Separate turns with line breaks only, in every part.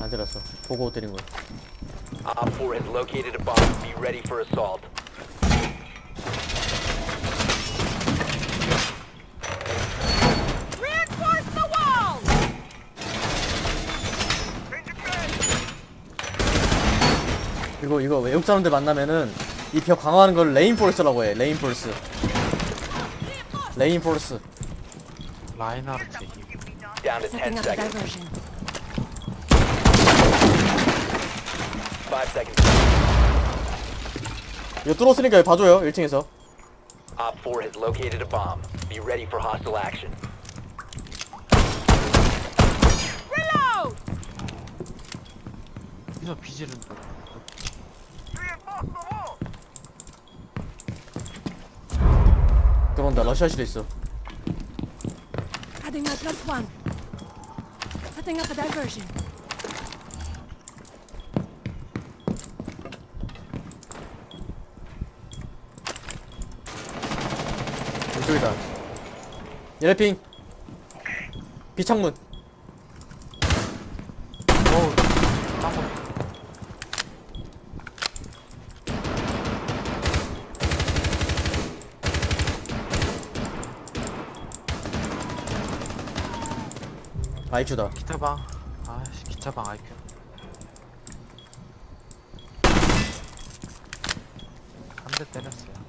안 들었어. 보고 때린 거야.
Opfor has located a bomb. Be ready for assault.
Reinforce the wall!
이거 이거 외국 사람들 만나면은 이 벽 강화하는 걸 reinforce라고 해. reinforce. reinforce.
라인하르트 힘.
Down to 10
Setting up a
seconds.
diversion.
5 seconds.
이거 뚫었으니까 봐줘요. 1층에서.
Op 4 has located a bomb. Be ready for hostile action.
Reload!
여기서 비지는
들어온다. 러시아시도 있어.
Adding my plus one. Setting up a diversion.
이쪽이다. 얘네 핑. 비창문. 아이큐다.
기타방. 아씨 기타방 IQ 한대 때렸어요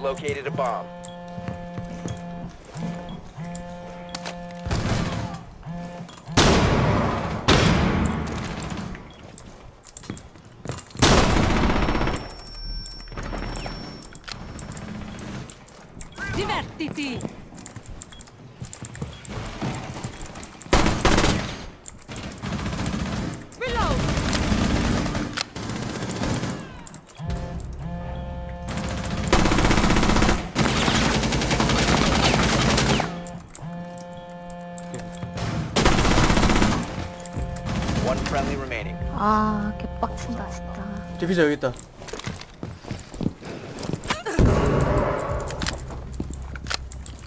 located a bomb.
Divertiti!
Friendly remaining.
아 개빡친다 진짜
디피저 여기 있다.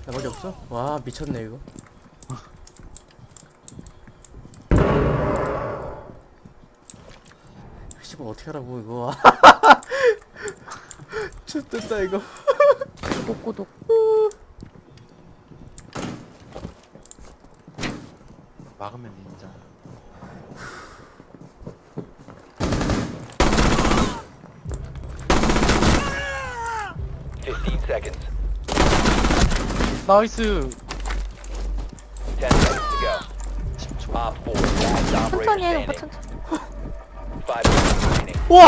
나머지 없어? 와 미쳤네 이거. 씨발 어떻게 하라고 이거. 죽됐다 이거.
꼬꼬독
막으면 인정
15 seconds.
나이스
10 seconds to go. Op 4, last operator
천천히 해 오빠
standing.
천천히
5 seconds remaining.
와!